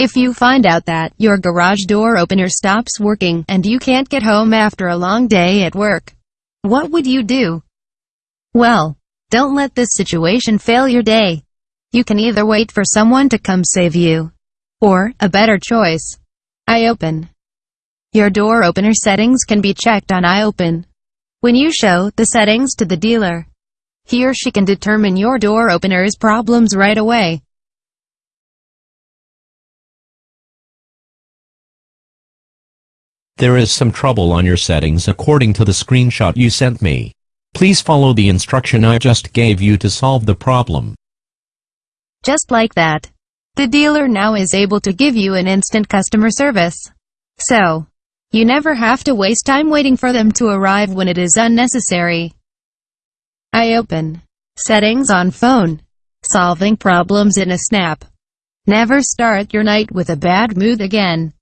If you find out that your garage door opener stops working and you can't get home after a long day at work, what would you do? Well, don't let this situation fail your day. You can either wait for someone to come save you, or, a better choice, iOpen. Your door opener settings can be checked on iOpen. When you show the settings to the dealer, he or she can determine your door opener's problems right away. There is some trouble on your settings according to the screenshot you sent me. Please follow the instruction I just gave you to solve the problem. Just like that. The dealer now is able to give you an instant customer service. So, you never have to waste time waiting for them to arrive when it is unnecessary. iOpen. Settings on phone. Solving problems in a snap. Never start your night with a bad mood again.